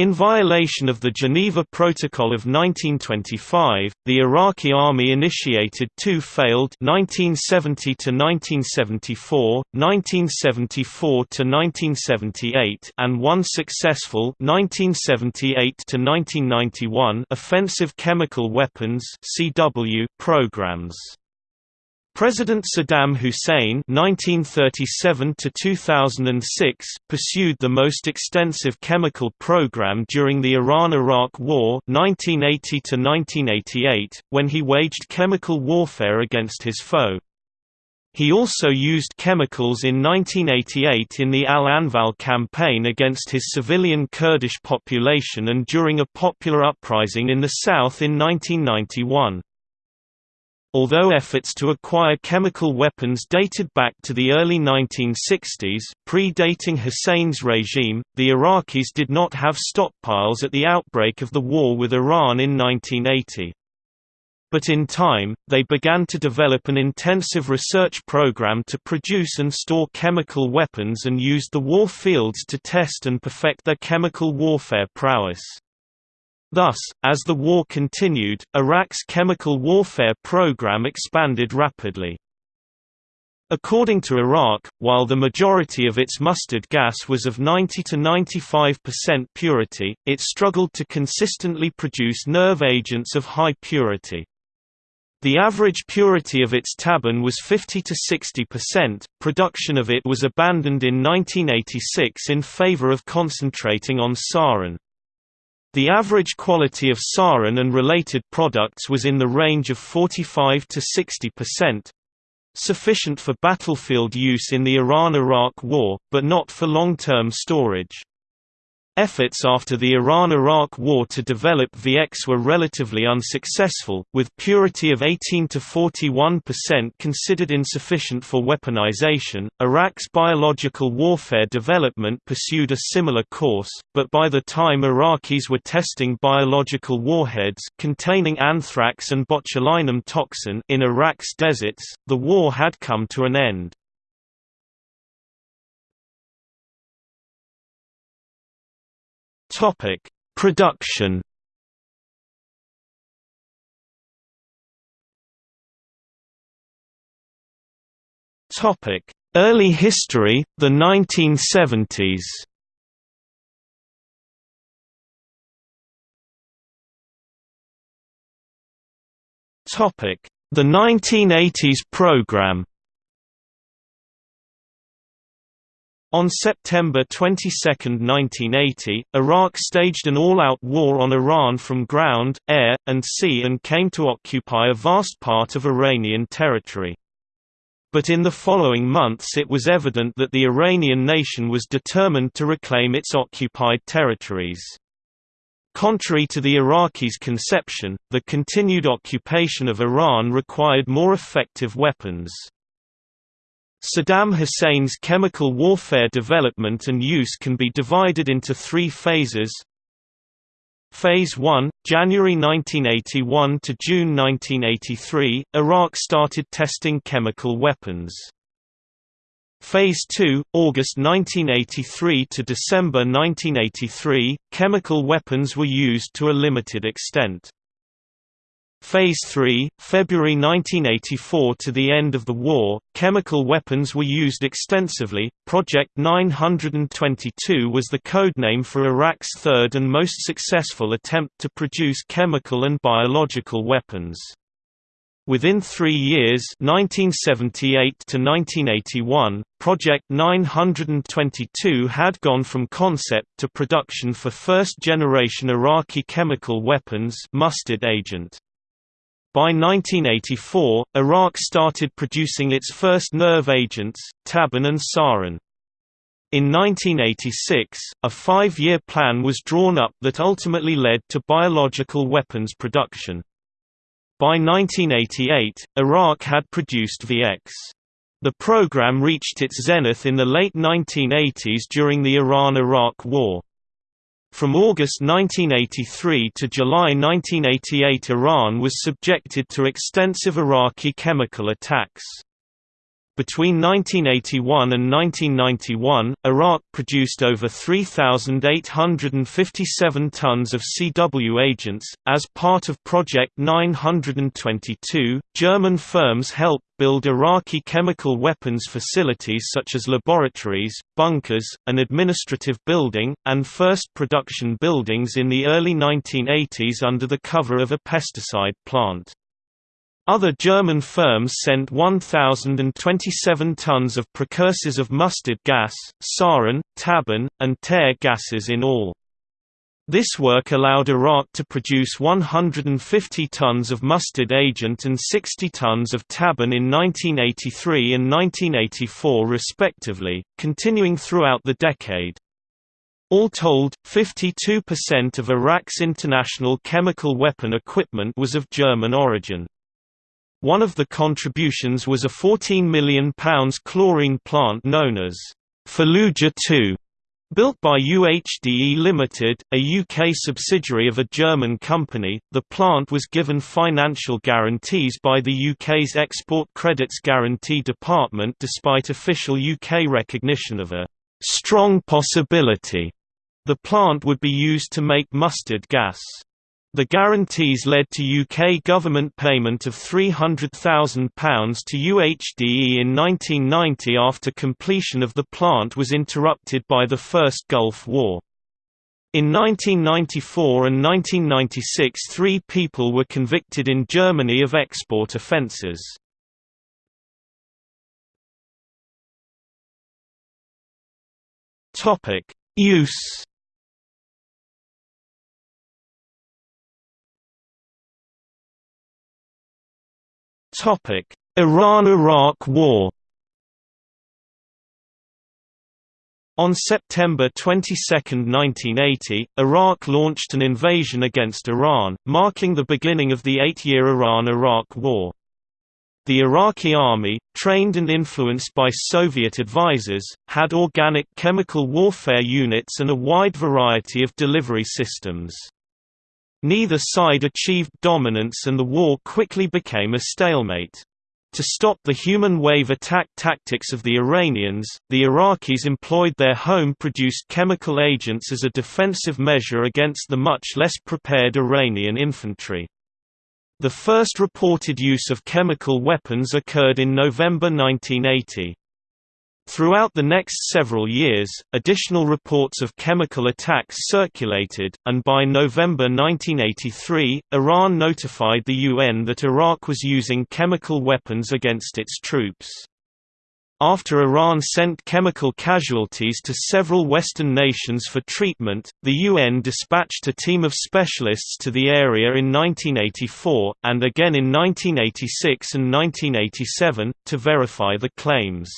In violation of the Geneva Protocol of 1925, the Iraqi army initiated two failed 1970 to 1974, 1974 to 1978, and one successful 1978 to 1991 offensive chemical weapons (CW) programs. President Saddam Hussein (1937–2006) pursued the most extensive chemical program during the Iran–Iraq War (1980–1988), when he waged chemical warfare against his foe. He also used chemicals in 1988 in the Al-Anfal campaign against his civilian Kurdish population and during a popular uprising in the south in 1991. Although efforts to acquire chemical weapons dated back to the early 1960s, predating Hussein's regime, the Iraqis did not have stockpiles at the outbreak of the war with Iran in 1980. But in time, they began to develop an intensive research program to produce and store chemical weapons and used the war fields to test and perfect their chemical warfare prowess. Thus, as the war continued, Iraq's chemical warfare program expanded rapidly. According to Iraq, while the majority of its mustard gas was of 90 to 95% purity, it struggled to consistently produce nerve agents of high purity. The average purity of its tabun was 50 to 60%. Production of it was abandoned in 1986 in favor of concentrating on sarin. The average quality of sarin and related products was in the range of 45 to 60%, sufficient for battlefield use in the Iran–Iraq War, but not for long-term storage. Efforts after the Iran–Iraq War to develop VX were relatively unsuccessful, with purity of 18 to 41% considered insufficient for weaponization. Iraq's biological warfare development pursued a similar course, but by the time Iraqis were testing biological warheads containing anthrax and botulinum toxin in Iraq's deserts, the war had come to an end. Topic: Production. Topic: Early history, the 1970s. Topic: The 1980s program. On September 22, 1980, Iraq staged an all-out war on Iran from ground, air, and sea and came to occupy a vast part of Iranian territory. But in the following months it was evident that the Iranian nation was determined to reclaim its occupied territories. Contrary to the Iraqis' conception, the continued occupation of Iran required more effective weapons. Saddam Hussein's chemical warfare development and use can be divided into three phases. Phase 1, January 1981 to June 1983, Iraq started testing chemical weapons. Phase 2, August 1983 to December 1983, chemical weapons were used to a limited extent. Phase 3, February 1984 to the end of the war, chemical weapons were used extensively. Project 922 was the codename for Iraq's third and most successful attempt to produce chemical and biological weapons. Within three years 1978 to 1981, Project 922 had gone from concept to production for first-generation Iraqi chemical weapons mustard agent. By 1984, Iraq started producing its first nerve agents, tabun and sarin. In 1986, a five-year plan was drawn up that ultimately led to biological weapons production. By 1988, Iraq had produced VX. The program reached its zenith in the late 1980s during the Iran–Iraq War. From August 1983 to July 1988 Iran was subjected to extensive Iraqi chemical attacks. Between 1981 and 1991, Iraq produced over 3,857 tons of CW agents. As part of Project 922, German firms helped build Iraqi chemical weapons facilities such as laboratories, bunkers, an administrative building, and first production buildings in the early 1980s under the cover of a pesticide plant. Other German firms sent 1,027 tons of precursors of mustard gas, sarin, tabun, and tear gases in all. This work allowed Iraq to produce 150 tons of mustard agent and 60 tons of tabun in 1983 and 1984 respectively, continuing throughout the decade. All told, 52% of Iraq's international chemical weapon equipment was of German origin. One of the contributions was a £14 million chlorine plant known as Fallujah 2, built by UHDE Limited, a UK subsidiary of a German company. The plant was given financial guarantees by the UK's Export Credits Guarantee Department despite official UK recognition of a strong possibility the plant would be used to make mustard gas. The guarantees led to UK government payment of £300,000 to UHDE in 1990 after completion of the plant was interrupted by the First Gulf War. In 1994 and 1996 three people were convicted in Germany of export offences. Use Iran–Iraq War On September 22, 1980, Iraq launched an invasion against Iran, marking the beginning of the eight-year Iran–Iraq War. The Iraqi army, trained and influenced by Soviet advisors, had organic chemical warfare units and a wide variety of delivery systems. Neither side achieved dominance and the war quickly became a stalemate. To stop the human wave attack tactics of the Iranians, the Iraqis employed their home-produced chemical agents as a defensive measure against the much less prepared Iranian infantry. The first reported use of chemical weapons occurred in November 1980. Throughout the next several years, additional reports of chemical attacks circulated, and by November 1983, Iran notified the UN that Iraq was using chemical weapons against its troops. After Iran sent chemical casualties to several Western nations for treatment, the UN dispatched a team of specialists to the area in 1984, and again in 1986 and 1987, to verify the claims.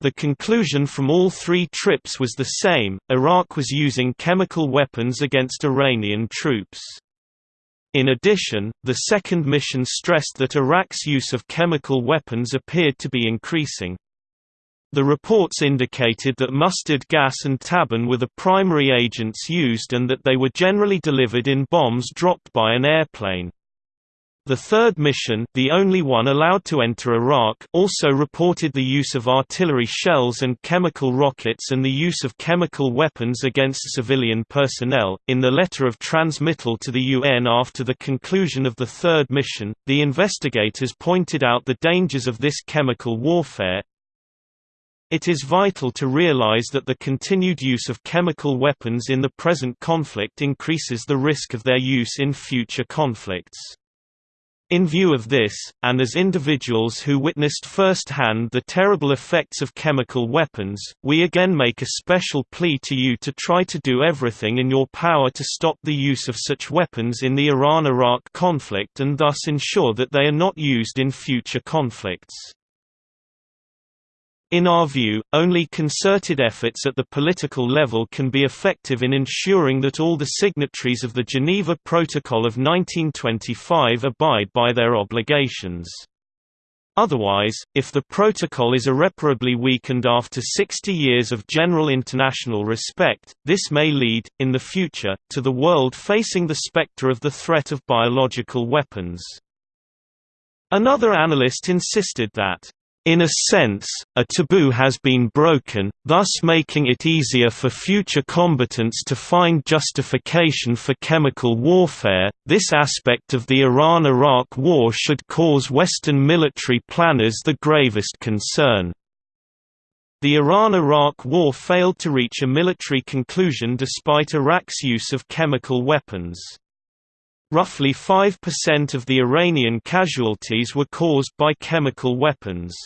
The conclusion from all three trips was the same, Iraq was using chemical weapons against Iranian troops. In addition, the second mission stressed that Iraq's use of chemical weapons appeared to be increasing. The reports indicated that mustard gas and tabun were the primary agents used and that they were generally delivered in bombs dropped by an airplane. The third mission the only one allowed to enter Iraq also reported the use of artillery shells and chemical rockets and the use of chemical weapons against civilian personnel. In the letter of transmittal to the UN after the conclusion of the third mission, the investigators pointed out the dangers of this chemical warfare, it is vital to realize that the continued use of chemical weapons in the present conflict increases the risk of their use in future conflicts. In view of this, and as individuals who witnessed firsthand the terrible effects of chemical weapons, we again make a special plea to you to try to do everything in your power to stop the use of such weapons in the Iran–Iraq conflict and thus ensure that they are not used in future conflicts. In our view, only concerted efforts at the political level can be effective in ensuring that all the signatories of the Geneva Protocol of 1925 abide by their obligations. Otherwise, if the protocol is irreparably weakened after 60 years of general international respect, this may lead, in the future, to the world facing the specter of the threat of biological weapons. Another analyst insisted that In a sense, a taboo has been broken, thus making it easier for future combatants to find justification for chemical warfare. This aspect of the Iran Iraq War should cause Western military planners the gravest concern. The Iran–Iraq War failed to reach a military conclusion despite Iraq's use of chemical weapons. Roughly 5% of the Iranian casualties were caused by chemical weapons.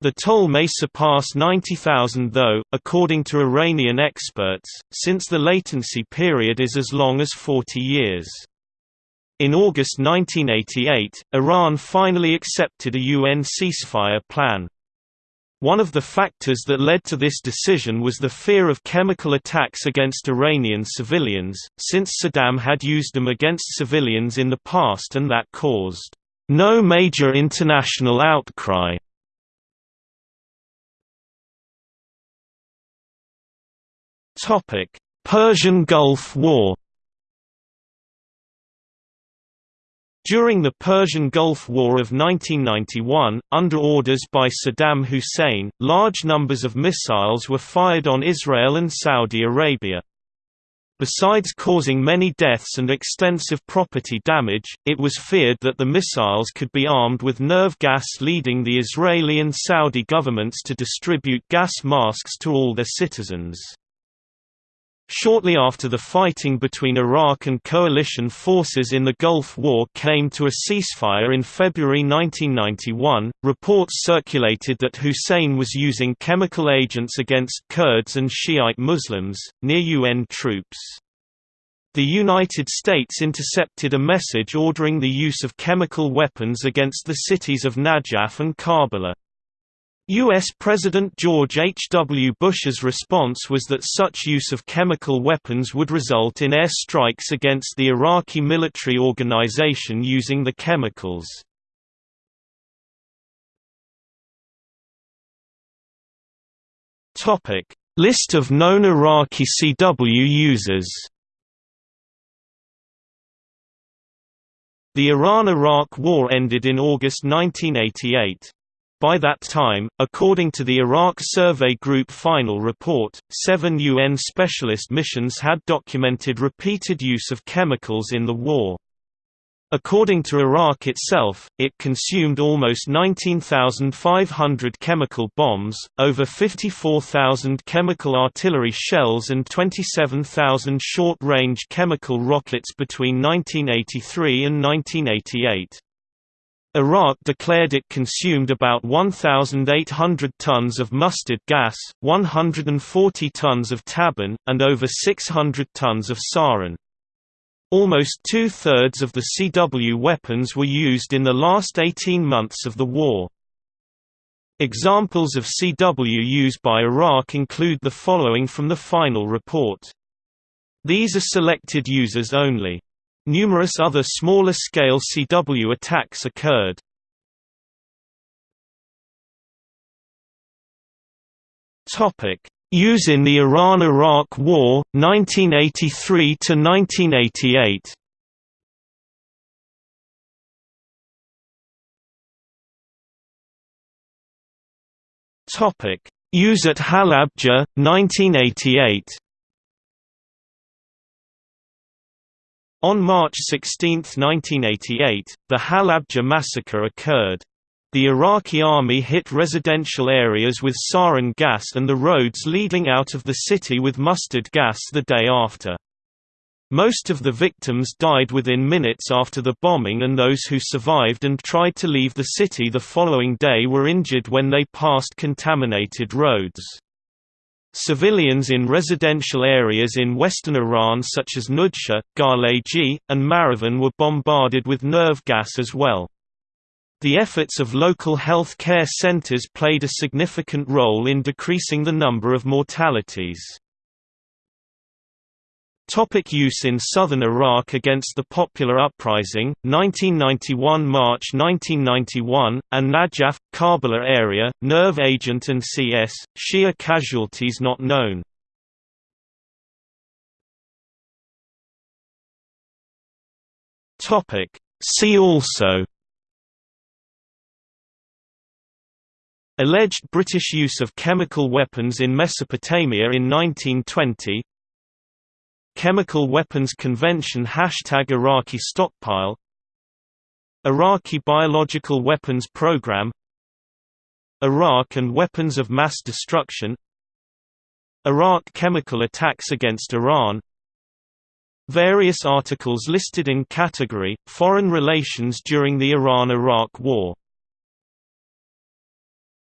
The toll may surpass 90,000 though, according to Iranian experts, since the latency period is as long as 40 years. In August 1988, Iran finally accepted a UN ceasefire plan. One of the factors that led to this decision was the fear of chemical attacks against Iranian civilians, since Saddam had used them against civilians in the past and that caused no major international outcry. Persian Gulf War. During the Persian Gulf War of 1991, under orders by Saddam Hussein, large numbers of missiles were fired on Israel and Saudi Arabia. Besides causing many deaths and extensive property damage, it was feared that the missiles could be armed with nerve gas leading the Israeli and Saudi governments to distribute gas masks to all their citizens. Shortly after the fighting between Iraq and coalition forces in the Gulf War came to a ceasefire in February 1991, reports circulated that Hussein was using chemical agents against Kurds and Shiite Muslims, near UN troops. The United States intercepted a message ordering the use of chemical weapons against the cities of Najaf and Karbala. U.S. President George H. W. Bush's response was that such use of chemical weapons would result in air strikes against the Iraqi military organization using the chemicals. List of known Iraqi CW users The Iran–Iraq War ended in August 1988. By that time, according to the Iraq Survey Group final report, seven UN specialist missions had documented repeated use of chemicals in the war. According to Iraq itself, it consumed almost 19,500 chemical bombs, over 54,000 chemical artillery shells and 27,000 short-range chemical rockets between 1983 and 1988. Iraq declared it consumed about 1,800 tons of mustard gas, 140 tons of tabun, and over 600 tons of sarin. Almost two-thirds of the CW weapons were used in the last 18 months of the war. Examples of CW used by Iraq include the following from the final report. These are selected users only. Numerous other smaller-scale CW attacks occurred. Use in the Iran–Iraq War, 1983–1988 Use at Halabja, 1988 On March 16, 1988, the Halabja massacre occurred. The Iraqi army hit residential areas with sarin gas and the roads leading out of the city with mustard gas the day after. Most of the victims died within minutes after the bombing and those who survived and tried to leave the city the following day were injured when they passed contaminated roads. Civilians in residential areas in western Iran such as Nudsha, Ghalegi, and Marivan were bombarded with nerve gas as well. The efforts of local health care centers played a significant role in decreasing the number of mortalities. Topic use in southern Iraq against the Popular Uprising, 1991 March 1991, and Najaf, Karbala area, nerve agent and CS, Shia casualties not known. See also Alleged British use of chemical weapons in Mesopotamia in 1920 Chemical Weapons Convention Hashtag Iraqi stockpile. Iraqi Biological Weapons Program. Iraq and weapons of mass destruction. Iraq chemical attacks against Iran. Various articles listed in category, Foreign relations during the Iran–Iraq War